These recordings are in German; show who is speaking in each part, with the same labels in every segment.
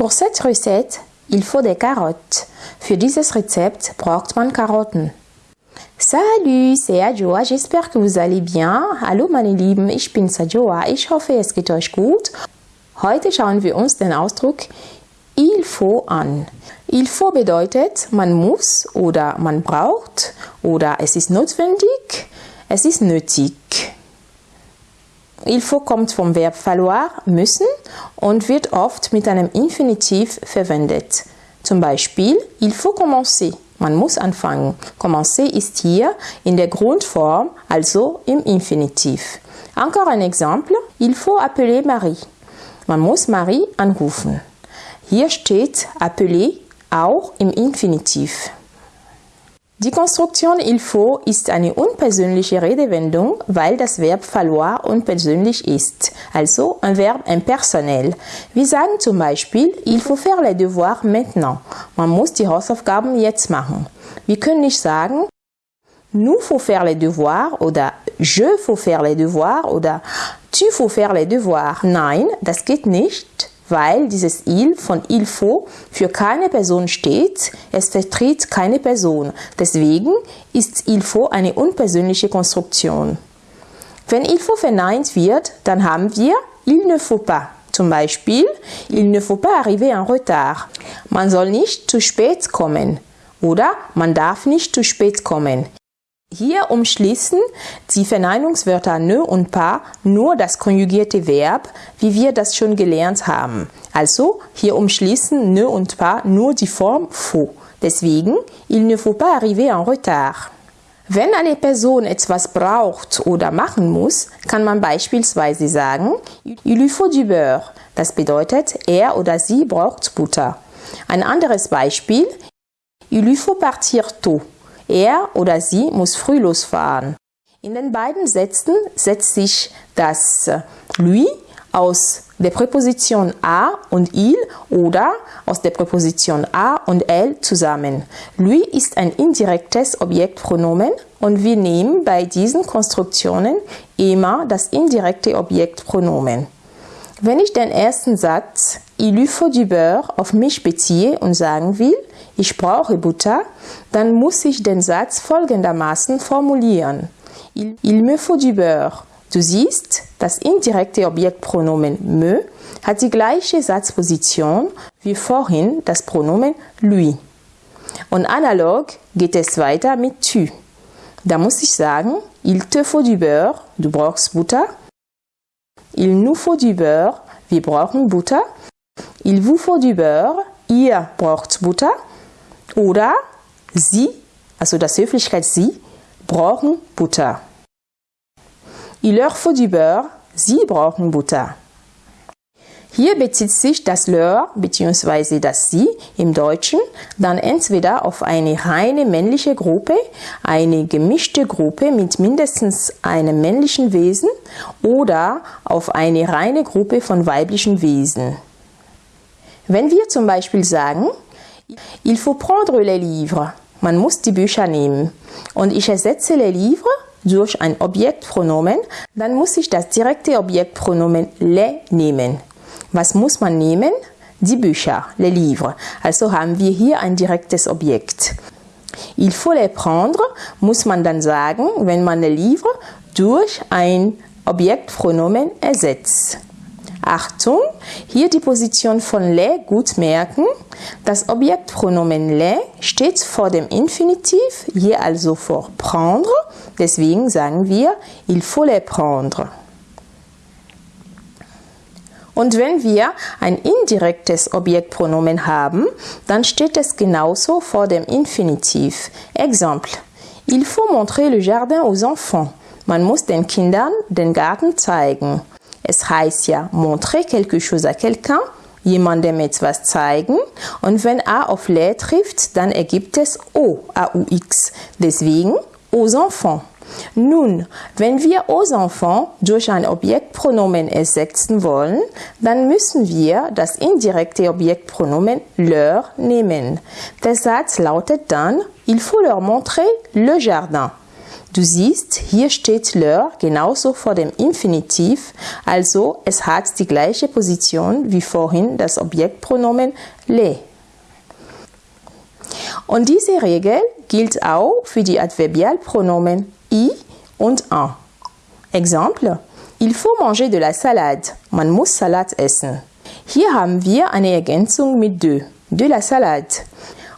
Speaker 1: Pour cette recette, il faut des carottes. Für dieses Rezept braucht man Karotten. Salut, c'est Adjoa, j'espère que vous allez bien. Hallo meine Lieben, ich bin Sajoa, ich hoffe es geht euch gut. Heute schauen wir uns den Ausdruck il faut an. Il faut bedeutet, man muss oder man braucht oder es ist notwendig, es ist nötig. Il faut kommt vom Verb falloir, müssen und wird oft mit einem Infinitiv verwendet. Zum Beispiel, il faut commencer. Man muss anfangen. Commencer ist hier in der Grundform, also im Infinitiv. Encore ein Exemple. Il faut appeler Marie. Man muss Marie anrufen. Hier steht appeler auch im Infinitiv. Die Konstruktion il faut ist eine unpersönliche Redewendung, weil das Verb falloir unpersönlich ist, also ein Verb impersonell. Wir sagen zum Beispiel, il faut faire les devoirs maintenant. Man muss die Hausaufgaben jetzt machen. Wir können nicht sagen, nous faut faire les devoirs oder je faut faire les devoirs oder tu faut faire les devoirs. Nein, das geht nicht weil dieses il von il faut für keine Person steht. Es vertritt keine Person. Deswegen ist il faut eine unpersönliche Konstruktion. Wenn il faut verneint wird, dann haben wir il ne faut pas. Zum Beispiel, il ne faut pas arriver en retard. Man soll nicht zu spät kommen. Oder man darf nicht zu spät kommen. Hier umschließen die Verneinungswörter ne und pas nur das konjugierte Verb, wie wir das schon gelernt haben. Also hier umschließen ne und pas nur die Form faut. Deswegen, il ne faut pas arriver en retard. Wenn eine Person etwas braucht oder machen muss, kann man beispielsweise sagen, il lui faut du beurre. Das bedeutet, er oder sie braucht Butter. Ein anderes Beispiel, il lui faut partir tôt. Er oder sie muss früh losfahren. In den beiden Sätzen setzt sich das lui aus der Präposition a und il oder aus der Präposition a und elle zusammen. Lui ist ein indirektes Objektpronomen und wir nehmen bei diesen Konstruktionen immer das indirekte Objektpronomen. Wenn ich den ersten Satz il lui faut du beurre auf mich beziehe und sagen will, ich brauche Butter, dann muss ich den Satz folgendermaßen formulieren. Il, il me faut du beurre. Du siehst, das indirekte Objektpronomen me hat die gleiche Satzposition wie vorhin das Pronomen lui. Und analog geht es weiter mit tu. Da muss ich sagen, il te faut du beurre, du brauchst Butter. Il nous faut du beurre, wir brauchen Butter. Il vous faut du beurre, ihr braucht Butter. Oder Sie, also das Höflichkeit Sie, brauchen Butter. Il leur faut du beurre, Sie brauchen Butter. Hier bezieht sich das leur bzw. das sie im Deutschen dann entweder auf eine reine männliche Gruppe, eine gemischte Gruppe mit mindestens einem männlichen Wesen oder auf eine reine Gruppe von weiblichen Wesen. Wenn wir zum Beispiel sagen, Il faut prendre les livres. Man muss die Bücher nehmen. Und ich ersetze les livres durch ein Objektpronomen, dann muss ich das direkte Objektpronomen les nehmen. Was muss man nehmen? Die Bücher, les livres. Also haben wir hier ein direktes Objekt. Il faut les prendre, muss man dann sagen, wenn man les livres durch ein Objektpronomen ersetzt. Achtung, hier die Position von le gut merken. Das Objektpronomen le steht vor dem Infinitiv, hier also vor prendre. Deswegen sagen wir, il faut les prendre. Und wenn wir ein indirektes Objektpronomen haben, dann steht es genauso vor dem Infinitiv. Exemple. Il faut montrer le jardin aux enfants. Man muss den Kindern den Garten zeigen. Es heißt ja, montrer quelque chose à quelqu'un, jemandem etwas zeigen. Und wenn A auf les trifft, dann ergibt es O, A-U-X. Deswegen aux enfants. Nun, wenn wir aux enfants durch ein Objektpronomen ersetzen wollen, dann müssen wir das indirekte Objektpronomen leur nehmen. Der Satz lautet dann, il faut leur montrer le jardin. Du siehst, hier steht l'heure genauso vor dem Infinitiv, also es hat die gleiche Position wie vorhin das Objektpronomen les. Und diese Regel gilt auch für die Adverbialpronomen i und en. Exemple, il faut manger de la salade. Man muss Salat essen. Hier haben wir eine Ergänzung mit de, de la salade.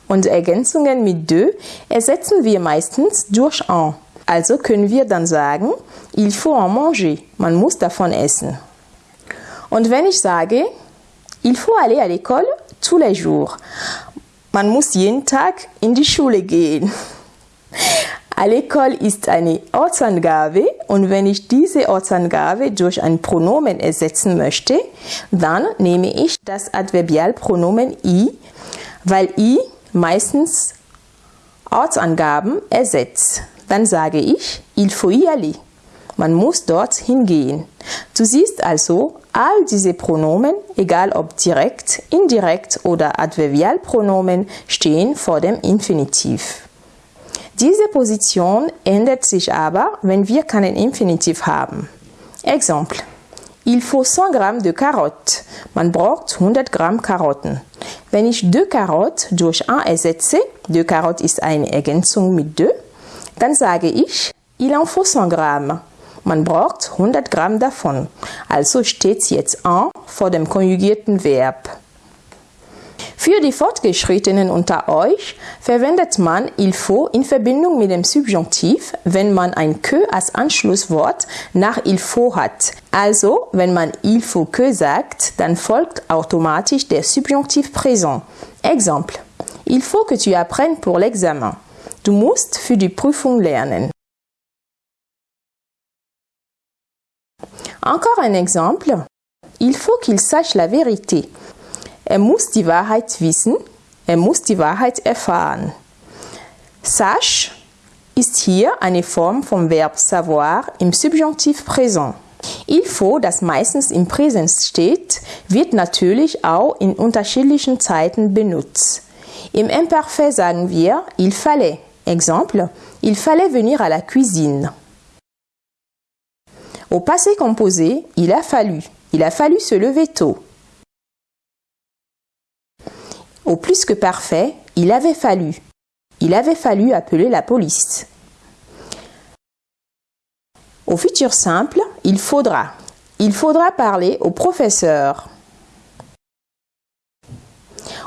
Speaker 1: Und Ergänzungen mit de ersetzen wir meistens durch en. Also können wir dann sagen, il faut en manger. Man muss davon essen. Und wenn ich sage, il faut aller à l'école tous les jours. Man muss jeden Tag in die Schule gehen. À l'école ist eine Ortsangabe und wenn ich diese Ortsangabe durch ein Pronomen ersetzen möchte, dann nehme ich das Adverbialpronomen i, weil i meistens Ortsangaben ersetzt. Dann sage ich, il faut y aller. Man muss dort hingehen. Du siehst also, all diese Pronomen, egal ob direkt, indirekt oder Adverbialpronomen, stehen vor dem Infinitiv. Diese Position ändert sich aber, wenn wir keinen Infinitiv haben. Exemple. Il faut 100 Gramm de carottes. Man braucht 100 Gramm Karotten. Wenn ich de carottes durch un ersetze, de carottes ist eine Ergänzung mit de, dann sage ich, il en faut 100 Gramm. Man braucht 100 Gramm davon. Also steht jetzt en vor dem konjugierten Verb. Für die Fortgeschrittenen unter euch verwendet man il faut in Verbindung mit dem Subjunktiv, wenn man ein que als Anschlusswort nach il faut hat. Also, wenn man il faut que sagt, dann folgt automatisch der Subjunktiv présent. Exemple. Il faut que tu apprennes pour l'examen. Du musst für die Prüfung lernen. Encore un exemple. Il faut qu'il sache la vérité. Er muss die Wahrheit wissen, er muss die Wahrheit erfahren. Sache ist hier eine Form vom Verb savoir im Subjunktiv Präsent. Il faut, das meistens im Präsens steht, wird natürlich auch in unterschiedlichen Zeiten benutzt. Im Imperfekt sagen wir il fallait. Exemple, il fallait venir à la cuisine. Au passé composé, il a fallu. Il a fallu se lever tôt. Au plus que parfait, il avait fallu. Il avait fallu appeler la police. Au futur simple, il faudra. Il faudra parler au professeur.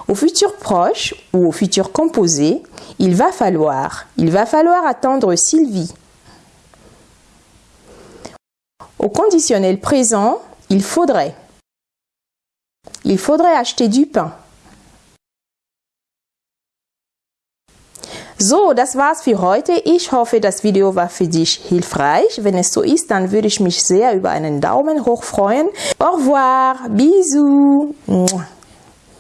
Speaker 1: Au futur proche ou au futur composé, il va falloir. Il va falloir attendre Sylvie. Au conditionnel présent, il faudrait. Il faudrait acheter du pain. So, das war's für heute. Ich hoffe, das Video war für dich hilfreich. Wenn es so ist, dann würde ich mich sehr über einen Daumen hoch freuen. Au revoir, bisous.